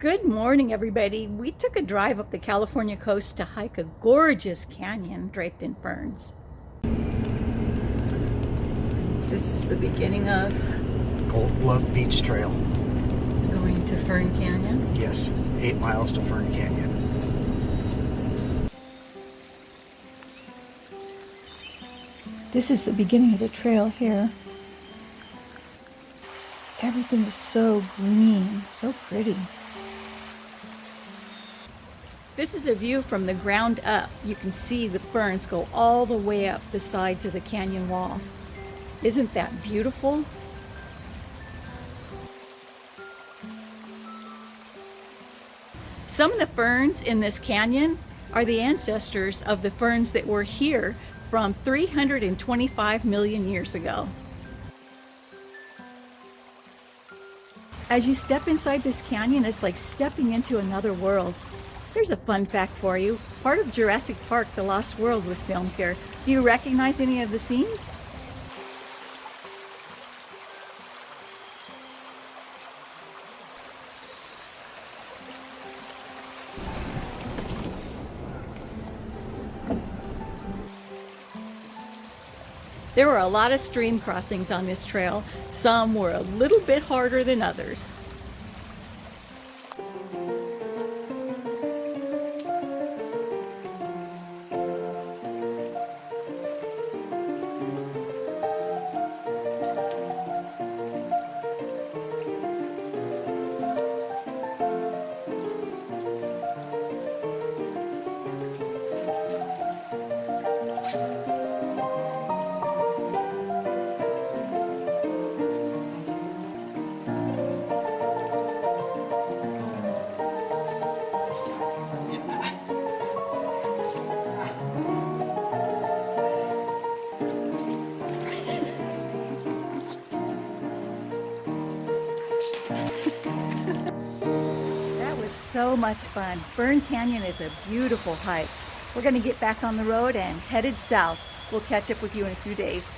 Good morning, everybody. We took a drive up the California coast to hike a gorgeous canyon draped in ferns. This is the beginning of Gold Bluff Beach Trail. going to Fern Canyon. Yes, eight miles to Fern Canyon. This is the beginning of the trail here. Everything is so green, so pretty. This is a view from the ground up. You can see the ferns go all the way up the sides of the canyon wall. Isn't that beautiful? Some of the ferns in this canyon are the ancestors of the ferns that were here from 325 million years ago. As you step inside this canyon, it's like stepping into another world. Here's a fun fact for you. Part of Jurassic Park, The Lost World was filmed here. Do you recognize any of the scenes? There were a lot of stream crossings on this trail. Some were a little bit harder than others. So much fun. Fern Canyon is a beautiful hike. We're going to get back on the road and headed south. We'll catch up with you in a few days.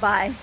Bye.